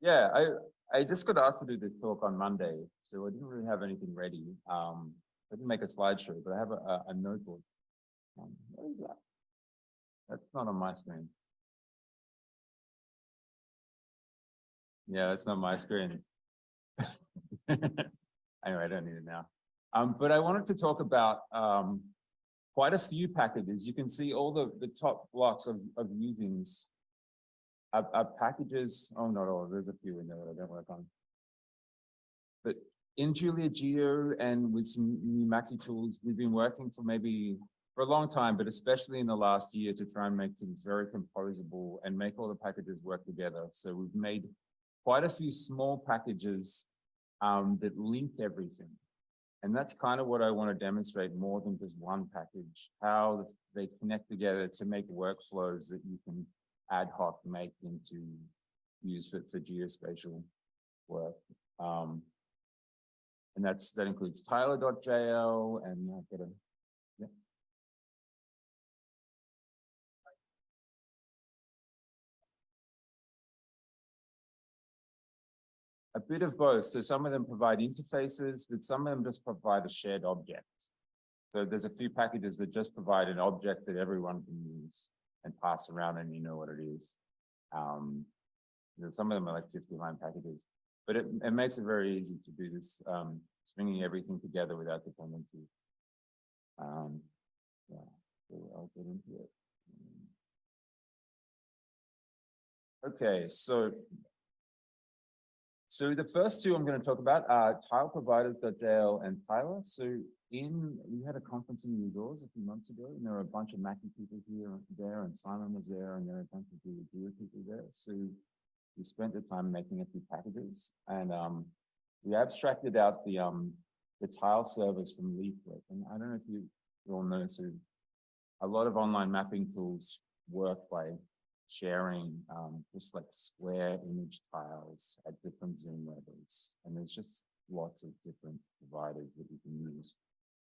Yeah, I, I just got asked to do this talk on Monday, so I didn't really have anything ready. Um, I didn't make a slideshow, but I have a, a- a notebook. Um, what is that? That's not on my screen. Yeah, that's not my screen. Anyway, I don't need it now. Um, but I wanted to talk about, um, quite a few packages. You can see all the, the top blocks of, of usings are packages, oh, not all, there's a few in there that I don't work on. But in Julia Geo and with some new Makie tools, we've been working for maybe, for a long time, but especially in the last year to try and make things very composable and make all the packages work together. So we've made quite a few small packages um, that link everything. And that's kind of what I want to demonstrate more than just one package, how they connect together to make workflows that you can ad hoc make into use for, for geospatial work. Um, and that's, that includes Tyler.jl and I've got a, yeah. A bit of both. So some of them provide interfaces, but some of them just provide a shared object. So there's a few packages that just provide an object that everyone can use and pass around and you know what it is. Um, some of them are like 50 line packages, but it, it makes it very easy to do this, um, stringing everything together without dependency. Um, yeah, so I'll get into it. Okay, so so the first two I'm going to talk about are tile providers, Dale and Tyler. So in, we had a conference in New Doors a few months ago, and there were a bunch of Makie people here, there, and Simon was there, and there were a bunch of Julia people there. So we spent the time making a few packages, and um, we abstracted out the um, the tile service from Leaflet. And I don't know if you, you all know, so a lot of online mapping tools work by sharing um, just like square image tiles at different zoom levels. And there's just lots of different providers that you can use.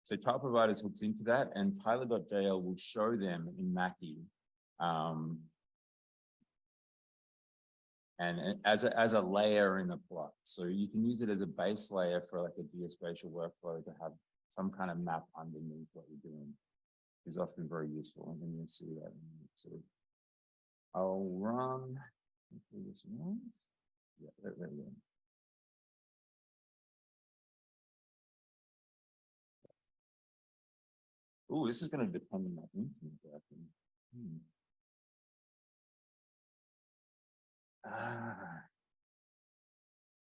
So tile providers hooks into that and Tyler.jl will show them in Makie. Um, and as a, as a layer in the plot. So you can use it as a base layer for like a geospatial workflow to have some kind of map underneath what you're doing is often very useful. And you'll see that. So I'll run this once. Yeah, there, we go. Ooh, this is gonna depend on my internet. Hmm. Ah.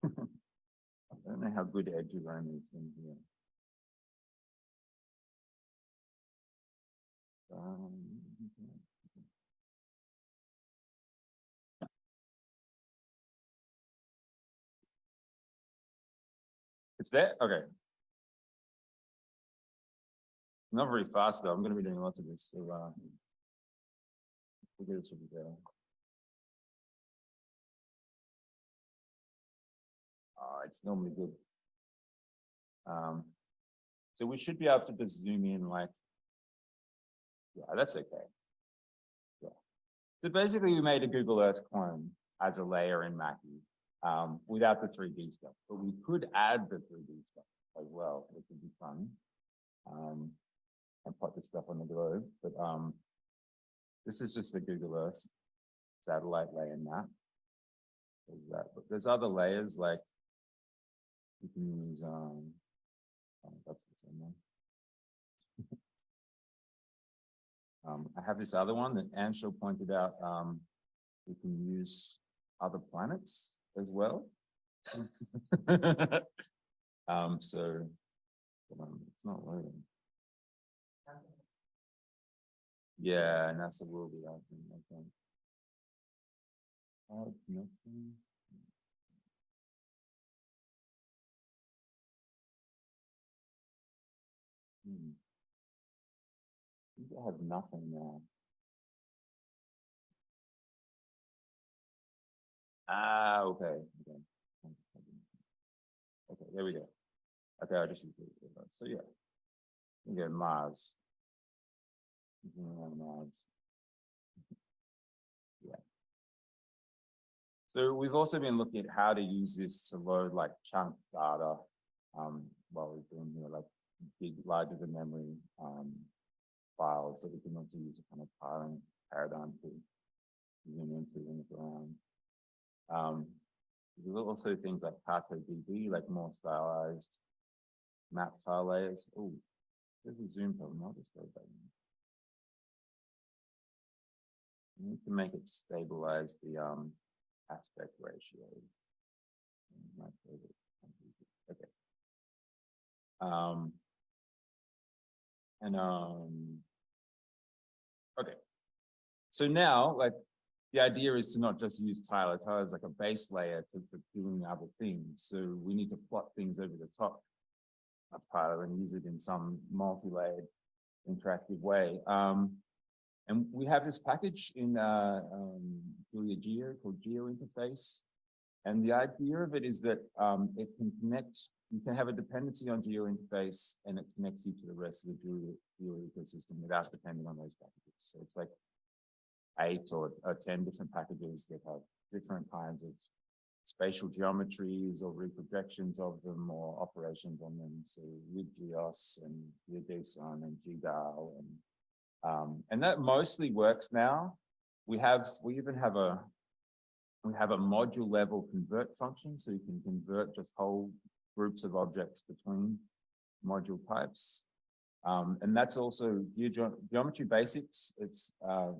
I don't know how good eduroam is in here. Um, It's there? Okay. Not very fast though. I'm gonna be doing lots of this, so uh. This will be. Uh, it's normally good. Um, so we should be able to just zoom in like. Yeah, that's okay. Yeah. So basically we made a Google Earth clone as a layer in Makie um, without the 3D stuff, but we could add the 3D stuff as well, which would be fun. Um, and put this stuff on the globe, but um, this is just the Google Earth satellite layer map. There's that, but there's other layers like you can use um, oh, that's the same one. um, I have this other one that Anshul pointed out. Um, we can use other planets as well. um, so it's not loading. Yeah, NASA will be out, I think. I have nothing now. Ah, okay. Okay, okay there we go. Okay, I just. So yeah, you get Mars. Mars. Yeah. So we've also been looking at how to use this to load like chunk data. Um, while we're doing, you know, like big, larger than memory, um, files that we can also use a kind of tiling paradigm to zoom into and around. Um, there's also things like DB, like more stylized map tile layers. Oh, there's a zoom problem. I'll just back. We need to make it stabilize the um aspect ratio. Okay. Um. And um. Okay. So now, like, the idea is to not just use Tyler. Tyler is like a base layer to, for doing other things. So we need to plot things over the top part of Tyler and use it in some multi-layered interactive way. Um, and we have this package in uh, um, Julia Geo called Geo Interface. And the idea of it is that um, it can connect, you can have a dependency on Geo Interface and it connects you to the rest of the Julia, Geo ecosystem without depending on those packages. So it's like eight or, or 10 different packages that have different kinds of spatial geometries or reprojections of them or operations on them. So WebGeos and GeoJSON and GDAL and um, and that mostly works now. We have we even have a we have a module level convert function, so you can convert just whole groups of objects between module types. Um, and that's also geometry basics. It's uh,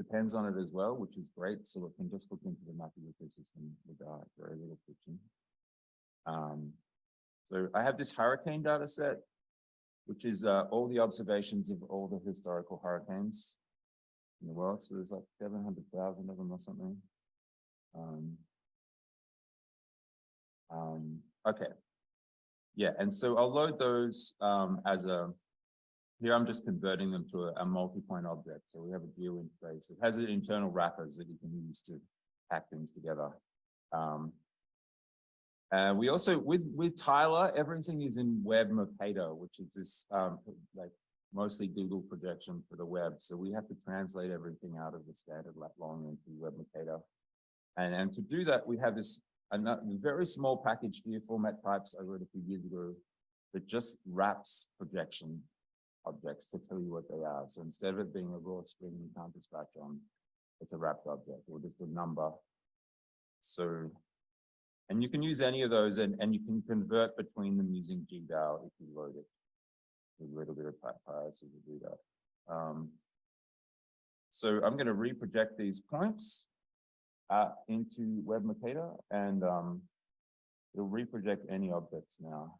depends on it as well, which is great. So it can just look into the mapping ecosystem with uh, very little friction. Um, so I have this hurricane data set, which is uh, all the observations of all the historical hurricanes in the world. So there's like 700,000 of them or something. Um, um, okay. Yeah, and so I'll load those um, as a here I'm just converting them to a, a multi-point object. So we have a geo interface. It has internal wrappers that you can use to pack things together. Um, and we also, with, with Tyler, everything is in Web Mercator, which is this um, like mostly Google projection for the web. So we have to translate everything out of the standard lat long into Web Mercator. And, and to do that, we have this a very small package here, format types I wrote a few years ago that just wraps projection objects to tell you what they are. So instead of it being a raw string you can't dispatch on, it's a wrapped object or just a number. So, and you can use any of those and, and you can convert between them using GDAL if you load it. A little bit of piracy to do that. Um, so I'm going to reproject these points uh, into Web Mercator and um, it'll reproject any objects now.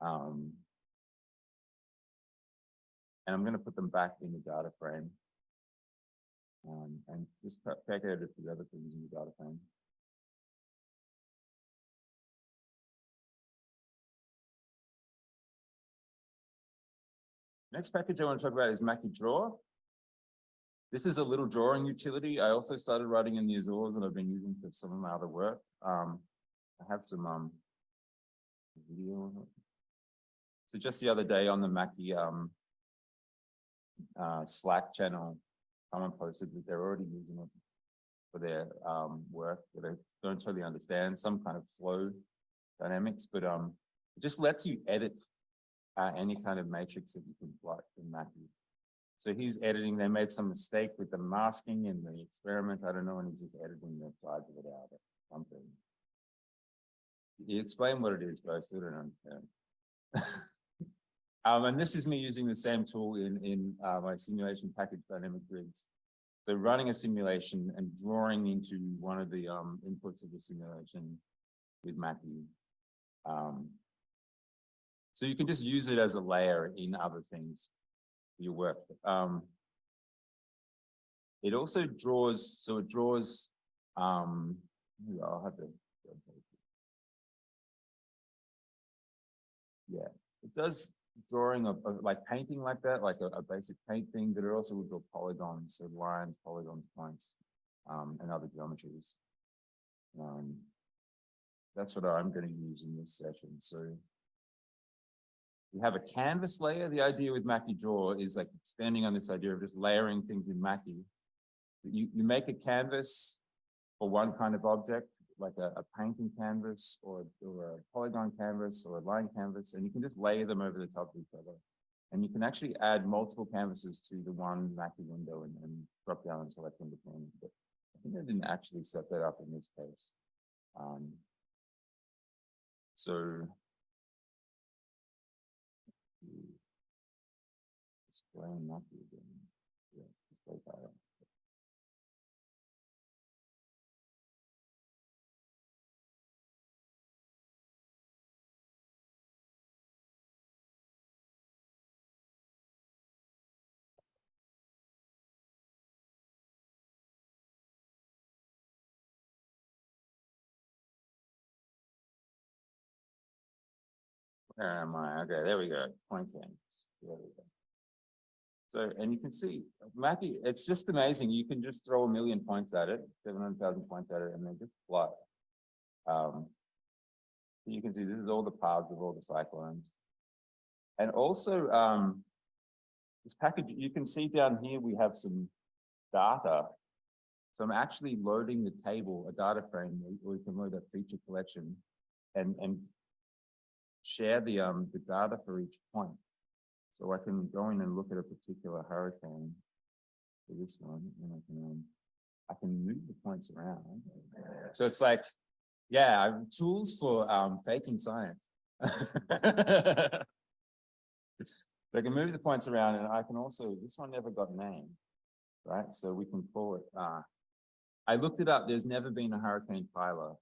Um, and I'm going to put them back in the data frame. Um, and just calculate it for the other things in the data frame. Next package I want to talk about is Makie Draw. This is a little drawing utility. I also started writing in the Azores and I've been using for some of my other work. Um, I have some um, video. So just the other day on the Makie um, uh, Slack channel, someone posted that they're already using it for their um, work that I don't totally understand, some kind of flow dynamics, but um, it just lets you edit uh, any kind of matrix that you can plot in Makie. So he's editing, they made some mistake with the masking in the experiment, I don't know, and he's just editing the sides of it out or something. You explain what it is, but I still don't understand. Um, and this is me using the same tool in, in uh, my simulation package dynamic grids. So running a simulation and drawing into one of the um, inputs of the simulation with Makie. Um, so you can just use it as a layer in other things you work. Um, it also draws, so it draws, um, I'll have to, yeah, it does drawing of, of like painting like that, like a, a, basic paint thing, but it also would draw polygons, so lines, polygons, points, um, and other geometries. Um, that's what I'm going to use in this session. So we have a canvas layer. The idea with Makie Draw is like standing on this idea of just layering things in Makie. You, you make a canvas for one kind of object, like a, a painting canvas or, or a polygon canvas or a line canvas, and you can just layer them over the top of each other. And you can actually add multiple canvases to the one Makie window and then drop down and select independent. But I think I didn't actually set that up in this case. Um, so. Display Makie again. Yeah, display file. Where am I? Okay, there we go. Point canvas. There we go. So, and you can see, Makie, it's just amazing. You can just throw a million points at it, seven hundred thousand points at it, and then just fly. Um, you can see this is all the paths of all the cyclones. And also, um, this package, you can see down here, we have some data. So I'm actually loading the table, a data frame, where we can load a feature collection and, and share the, um, the data for each point. So I can go in and look at a particular hurricane for this one, and I can, um, I can move the points around. So it's like, yeah, tools for, um, faking science. So I can move the points around and I can also, this one never got named, right? So we can call it, uh, I looked it up, there's never been a Hurricane Tyler.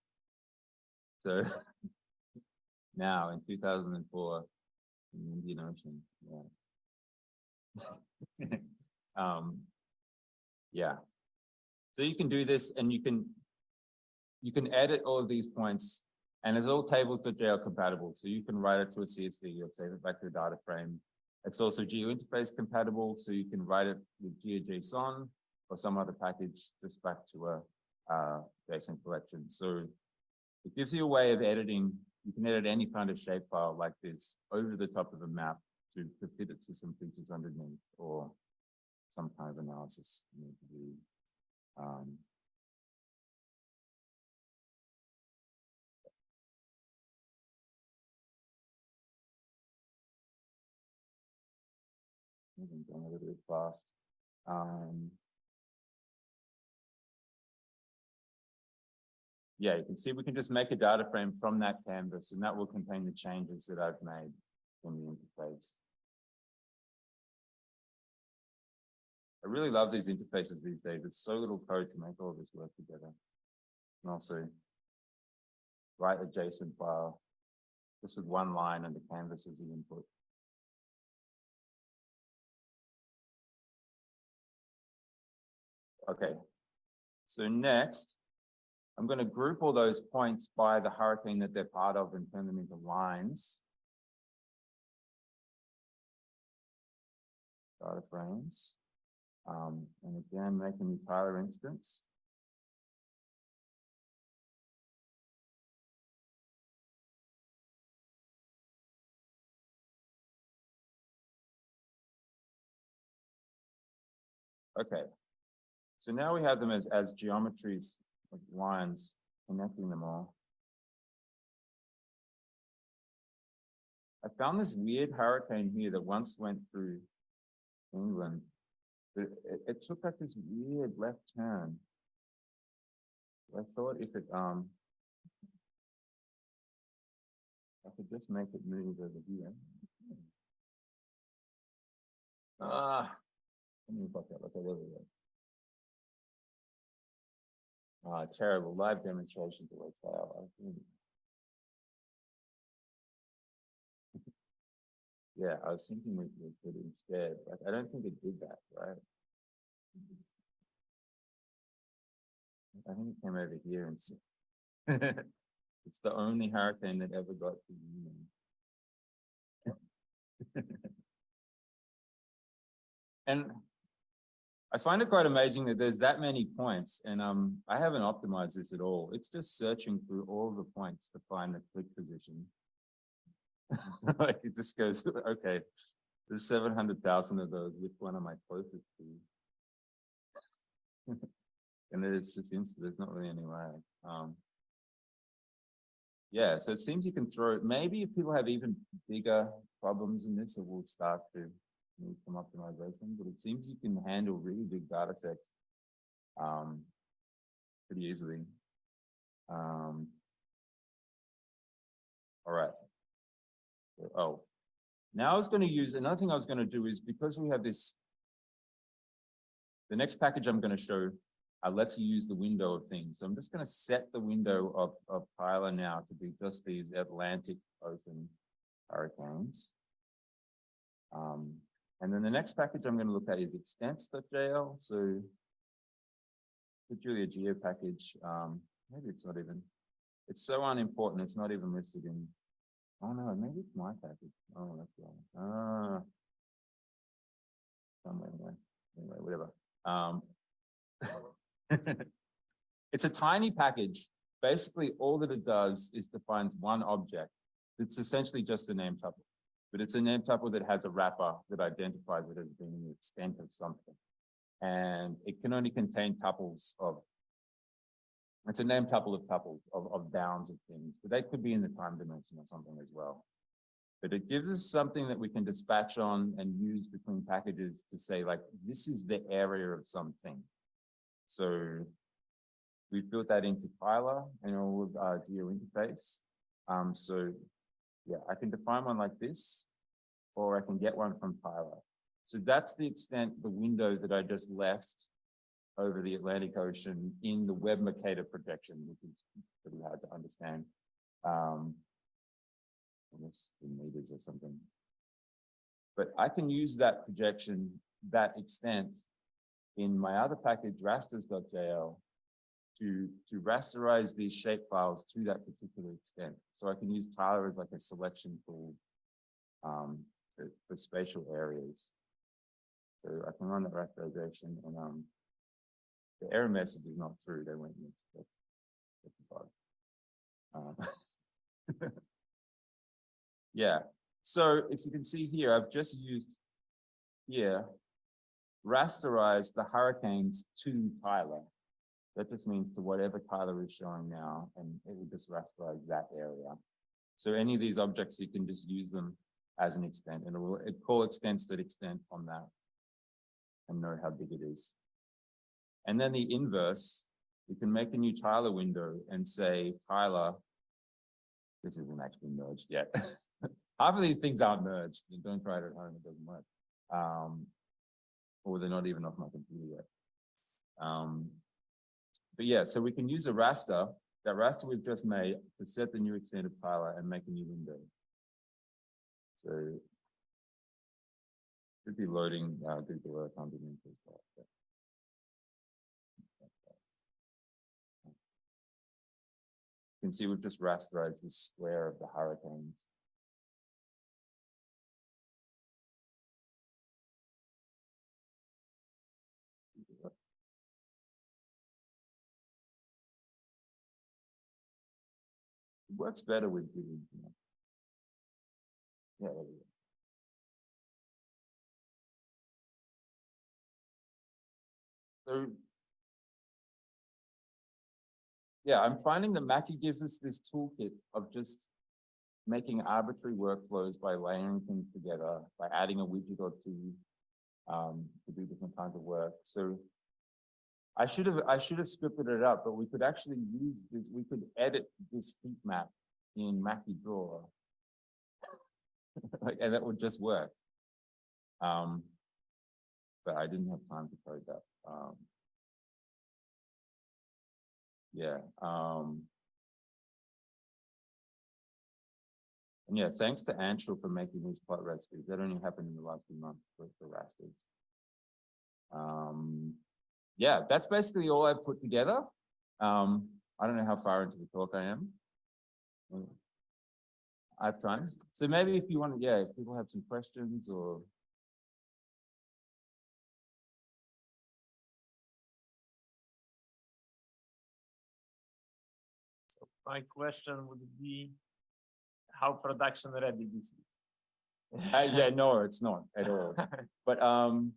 So now in two thousand and four, in the Indian Ocean, yeah. Um, yeah. So you can do this and you can, you can edit all of these points and it's all tables.jl compatible. So you can write it to a CSV, you'll save it back to the data frame. It's also geo-interface compatible, so you can write it with GeoJSON or some other package just back to a uh, JSON collection. So it gives you a way of editing. You can edit any kind of shapefile like this over the top of a map to, to fit it to some features underneath or some kind of analysis you need to do. Um, down a little bit fast. Um, yeah, you can see we can just make a data frame from that canvas and that will contain the changes that I've made in the interface. I really love these interfaces these days. It's so little code to make all this work together. And also write a JSON file just with one line and the canvas as the input. Okay, so next, I'm going to group all those points by the hurricane that they're part of and turn them into lines. Data frames. Um, and again, make a new Tyler instance. Okay, so now we have them as, as geometries, like lines, connecting them all. I found this weird hurricane here that once went through England. But it, it took like this weird left turn. I thought if it, um, I could just make it move over here. Ah, let me fuck that, okay, there we go. Uh, terrible live demonstrations of like fail. Yeah, I was thinking we could instead, like, I don't think it did that, right? I think it came over here and. It's the only hurricane that ever got to Union. And I find it quite amazing that there's that many points and um, I haven't optimized this at all. It's just searching through all the points to find the click position. Like it just goes, okay, there's seven hundred thousand of those, which one am I closest to? And then it's just instant, there's not really any way, um. Yeah, so it seems you can throw, maybe if people have even bigger problems in this, it will start to need some optimization, but it seems you can handle really big data sets. Um, pretty easily. Um. All right. Oh, now I was gonna use, another thing I was gonna do is because we have this. The next package I'm gonna show, uh, lets you use the window of things. So I'm just gonna set the window of, of Tyler now to be just these Atlantic Ocean hurricanes. Um, and then the next package I'm gonna look at is extents.jl, so. The Julia Geo package, um, maybe it's not even, it's so unimportant, it's not even listed in. Oh no, maybe it's my package. Oh, that's wrong. Ah. Somewhere there. Anyway, whatever. Um. It's a tiny package. Basically, all that it does is defines one object. It's essentially just a name tuple. But it's a name tuple that has a wrapper that identifies it as being the extent of something. And it can only contain tuples of. It's a name tuple of tuples of, of bounds of things, but they could be in the time dimension or something as well. But it gives us something that we can dispatch on and use between packages to say like, this is the area of something. So. we've built that into Tyler and all of our geo interface. Um, so. Yeah, I can define one like this, or I can get one from Tyler. So that's the extent, the window that I just left over the Atlantic Ocean in the Web Mercator projection, which is pretty hard to understand. Um, guess in meters or something. But I can use that projection, that extent in my other package rasters.jl to, to rasterize these shape files to that particular extent. So I can use Tyler as like a selection tool um, for, for spatial areas. So I can run that rasterization and um, the error message is not true. They went mixed. That's, that's. Um, yeah. So if you can see here, I've just used here rasterize the hurricanes to Tyler. That just means to whatever Tyler is showing now, and it will just rasterize that area. So any of these objects, you can just use them as an extent, and it will it call extents that extent on that and know how big it is. And then the inverse, you can make a new Tyler window and say, Tyler, this isn't actually merged yet. Half of these things aren't merged. Don't try it at home, it doesn't work. Um, or they're not even off my computer yet. Um, but yeah, so we can use a raster, that raster we've just made to set the new extended Tyler and make a new window. So should be loading uh, Google Earth underneath as well. but- You can see we've just rasterized the square of the hurricanes. Works better with Google. you know. Yeah. So. Yeah, I'm finding that Makie gives us this toolkit of just making arbitrary workflows by layering things together, by adding a widget or two um, to do different kinds of work. So I should have, I should have scripted it up, but we could actually use this, we could edit this heat map in Makie Draw. And that would just work. Um, but I didn't have time to code that. Um, yeah, um. And yeah, thanks to Anshul for making these plot recipes. That only happened in the last few months for, for rasters. Um, yeah, that's basically all I've put together. Um, I don't know how far into the talk I am. I have time. So maybe if you want, yeah, if people have some questions or So my question would be, how production ready this is? Uh, yeah, no, it's not at all. But, um,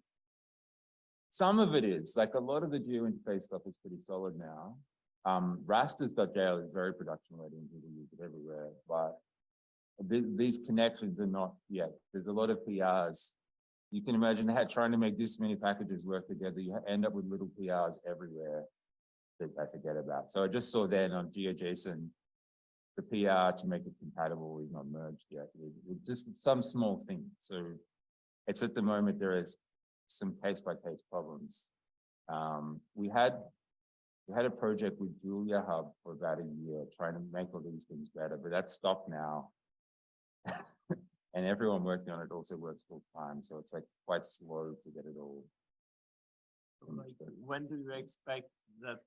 some of it is, like a lot of the geo interface stuff is pretty solid now. Um, rasters.jl is very production ready and people use it everywhere, but the- these connections are not yet. There's a lot of PRs. You can imagine how trying to make this many packages work together, you end up with little PRs everywhere that I forget about. So I just saw then on GeoJSON, the PR to make it compatible is not merged yet. It- it just some small thing. So it's at the moment, there is some case by case problems. Um, we had, we had a project with Julia Hub for about a year, trying to make all these things better, but that's stopped now. And everyone working on it also works full time, so it's like quite slow to get it all. Like, when do you expect that?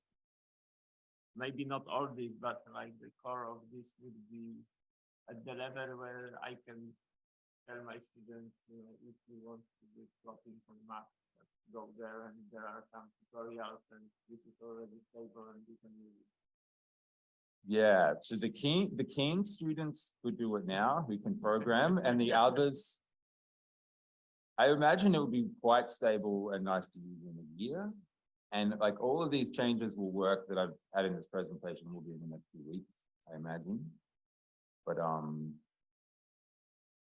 Maybe not all this, but like the core of this would be at the level where I can tell my students, you know, if you want to do plotting for math, go there and there are some tutorials and this is already stable and you can use it. Yeah, so the keen, the keen students who do it now, who can program, and the others. I imagine it would be quite stable and nice to use in a year. And like all of these changes will work that I've had in this presentation will be in the next few weeks, I imagine. But, um.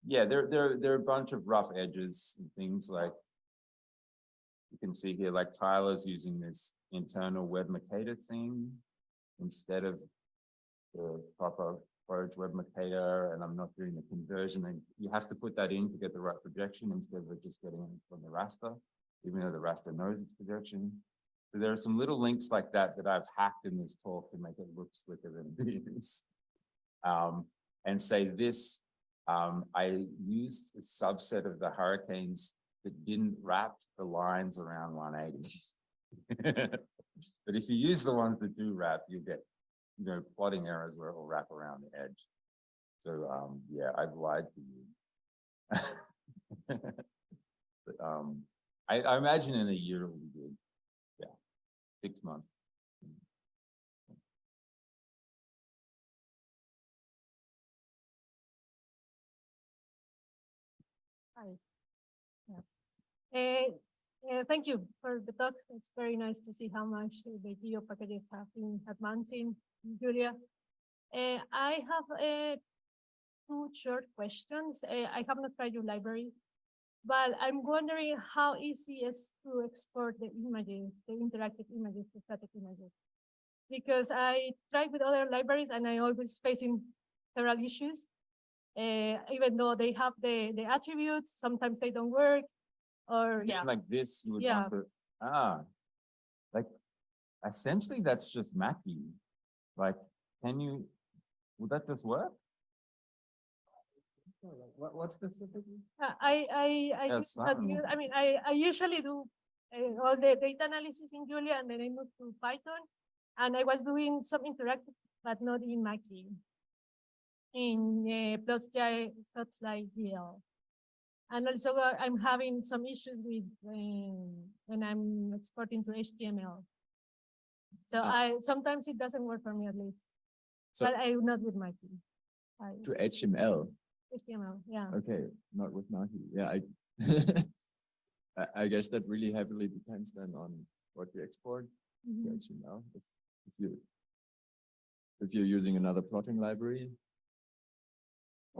Yeah, there, there, there are a bunch of rough edges and things like. You can see here, like Tyler's using this internal web Mercator theme instead of the proper Forge Web Mercator, and I'm not doing the conversion, and you have to put that in to get the right projection instead of just getting it from the raster, even though the raster knows its projection. So there are some little links like that that I've hacked in this talk to make it look slicker than it is. Um, and say this, um, I used a subset of the hurricanes that didn't wrap the lines around one eighty. But if you use the ones that do wrap, you get you know, plotting errors where it will wrap around the edge. So, um, yeah, I've lied to you. But, um, I, I imagine in a year it will be good. Yeah, six months. Eh, eh, thank you for the talk. It's very nice to see how much the geo packages have been advancing, Julia. Eh, I have two short questions. I have not tried your library, but I'm wondering how easy is to export the images, the interactive images, the static images. Because I tried with other libraries and I always facing several issues. Uh, even though they have the, the attributes, sometimes they don't work. Or, yeah, Like this, you would Yeah. want to, ah. Like, essentially, that's just Makie. Like, can you, would that just work? What, what specifically? Uh, I, I, I, Yeah, use that some- u- I mean, I, I usually do uh, all the data analysis in Julia and then I moved to Python. And I was doing some interactive, but not in Mackie. In uh, plots, plots like GL. And also uh, I'm having some issues with um, when I'm exporting to HTML. So Ah. I, sometimes it doesn't work for me at least, So but I not with Makie. I- to HTML, HTML, yeah. okay, not with Nahi, yeah, I. I, guess that really heavily depends then on what you export to Mhm. HTML, if, if you. If you're using another plotting library.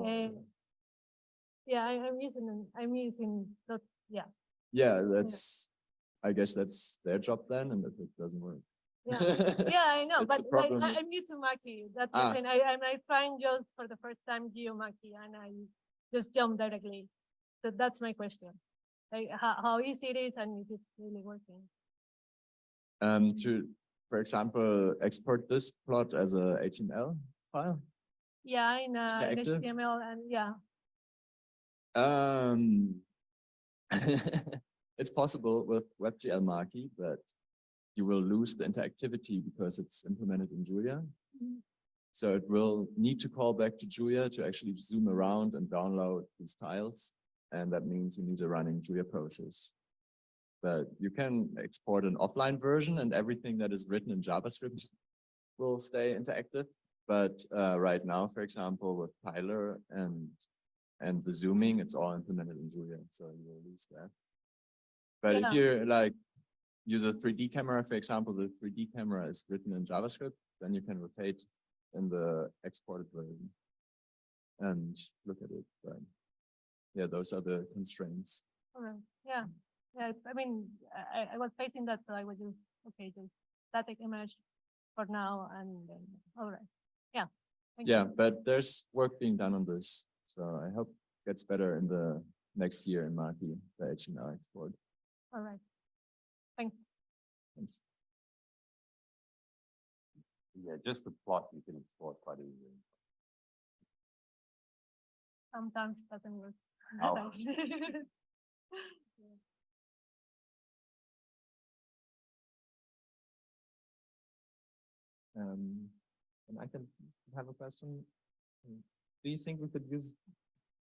Eh, Yeah, I, I'm using, an- I'm using, dot- yeah, Yeah, that's, I guess that's their job then, and if it doesn't work. yeah, yeah, I know, but like, I, i'm new to Makie, that's Ah. the thing, I, I'm, I trying just for the first time GeoMakie and I just jump directly. So that's my question, like how, how easy it is and if it's really working. Um, to, for example, export this plot as a HTML file. Yeah, in, uh, in HTML and yeah, Um. It's possible with WGLMakie, but you will lose the interactivity because it's implemented in Julia. Mhm. So it will need to call back to Julia to actually zoom around and download these tiles. And that means you need a running Julia process. But you can export an offline version and everything that is written in JavaScript will stay interactive. But uh, right now, for example, with Tyler and and the zooming, it's all implemented in Julia, so you will lose that. But if you're like use a three D camera, for example, the three D camera is written in JavaScript, then you can rotate in the exported version. And look at it, but yeah, those are the constraints. Oh, alright, yeah, yeah, I mean, I, I- was facing that, so I would do, okay, the static image for now and then, alright, yeah. thank you. Yeah, but there's work being done on this, so I hope it gets better in the next year in Makie, the HTML export. Alright. Thanks. Thanks. Yeah, just the plot you can export quite easily. Sometimes doesn't work. Oh. Thanks. Um, and I can have a question. Do you think we could use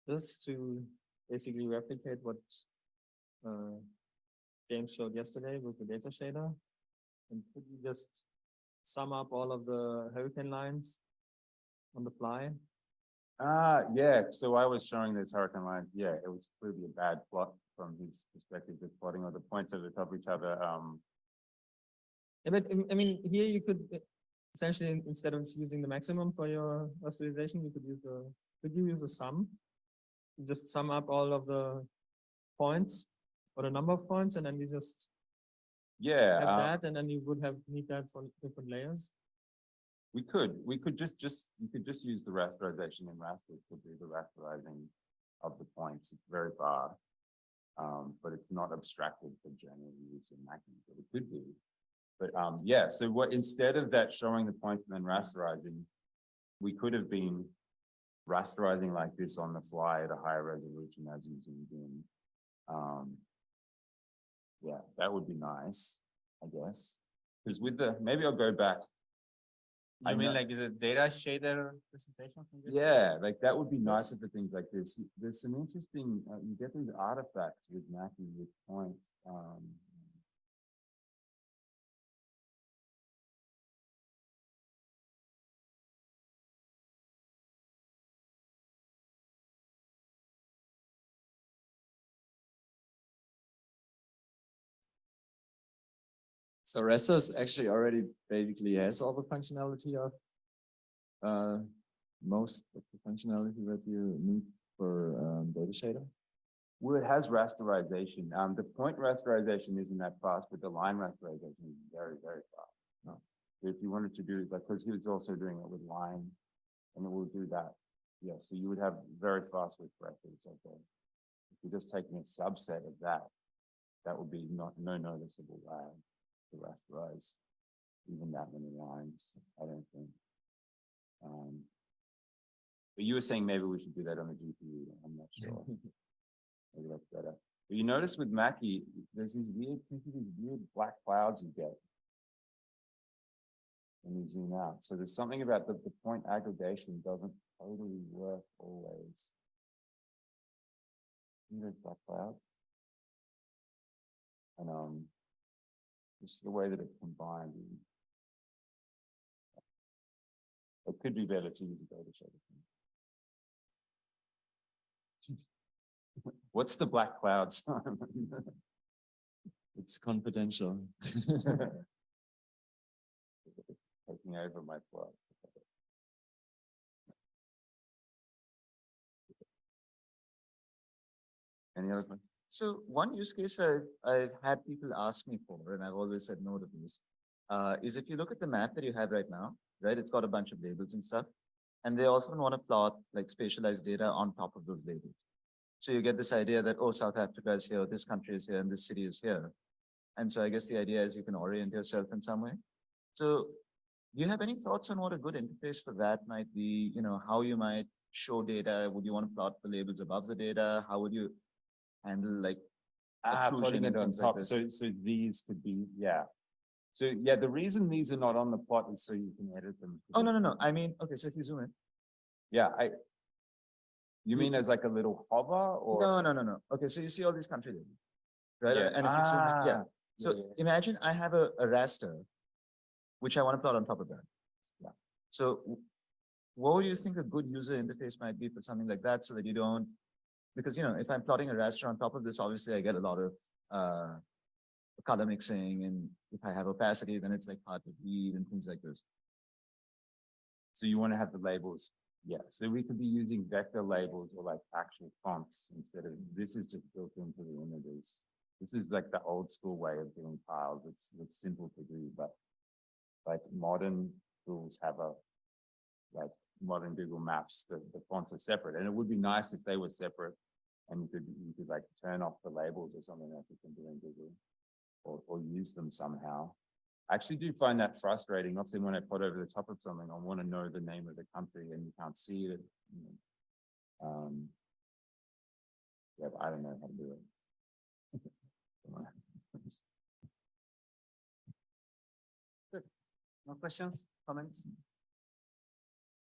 this to basically replicate what uh, James showed yesterday with the data shader? And could you just sum up all of the hurricane lines on the fly? Ah, yeah, so I was showing this hurricane line, yeah, it was clearly a bad plot from his perspective, the plotting of the points over the top of each other, um. Yeah, but I mean, here you could uh, essentially, instead of using the maximum for your visualization, you could use the, could you use a sum? You Just sum up all of the points or the number of points and then you just Yeah, have uh, that and then you would have need that for different layers. we could, we could just, just, you could just use the rasterization in raster to do the rasterizing of the points, it's very far. Um, but it's not abstracted for general use in Makie, but it could be. But, um, yeah, so what, instead of that showing the points and then rasterizing, we could have been rasterizing like this on the fly at a higher resolution as using Vim. Um, yeah, that would be nice, I guess. Because with the, maybe I'll go back I mean like the data shader presentation? yeah, like that would be nicer for things like this. There's some interesting, uh, you get these artifacts with Makie with points, um. So Rasters actually already basically has all the functionality of uh, most of the functionality that you need for um, data shader. Well, it has rasterization. Um, the point rasterization isn't that fast, but the line rasterization is very, very fast. No. If you wanted to do like, because he was also doing it with line, and it will do that. Yeah, so you would have very fast with records, okay. If you're just taking a subset of that, that would be not, no noticeable lag to rasterize even that many lines, I don't think. Um, but you were saying maybe we should do that on the GPU, I'm not sure. Maybe that's better. But you notice with Makie, there's these weird, these weird black clouds you get. When you zoom out. So there's something about the, the point aggregation doesn't totally work always. See those black clouds? And, um, just the way that it combined. It could be better to use a data shader. What's the black cloud, Simon? It's confidential. Taking over my plot. Any other questions? So one use case I, I've had people ask me for, and I've always said no to this, uh, is if you look at the map that you have right now, right, it's got a bunch of labels and stuff. And they often want to plot like spatialized data on top of those labels. So you get this idea that, oh, South Africa is here, this country is here, and this city is here. And so I guess the idea is you can orient yourself in some way. So do you have any thoughts on what a good interface for that might be? You know, how you might show data? Would you want to plot the labels above the data? How would you handle like Ah, putting and it on things like top, so, so these could be, yeah. So, yeah, the reason these are not on the plot is so you can edit them. Oh, no, no, no. I mean, okay, so if you zoom in. Yeah, I. You mean as like a little hover or? No, no, no, no. Okay, so you see all these country labels. Right? Yeah. And if you zoom in, yeah. Ah, So yeah, imagine I have a, a raster, which I want to plot on top of that. Yeah. So what would you think a good user interface might be for something like that so that you don't, because you know, if I'm plotting a raster on top of this, obviously I get a lot of, uh, color mixing and if I have opacity, then it's like hard to read and things like this. So you want to have the labels, yeah, so we could be using vector labels or like actual fonts instead of, this is just built into the images. This is like the old school way of doing tiles, it's, it's simple to do, but like modern tools have a, like modern Google Maps, the, the fonts are separate, and it would be nice if they were separate. And you could, you could like turn off the labels or something like you can do in Google. Or, or use them somehow. I actually do find that frustrating. Often when I put over the top of something, I want to know the name of the country and you can't see it. you know. Um. Yeah, I don't know how to do it. Good. No questions, comments?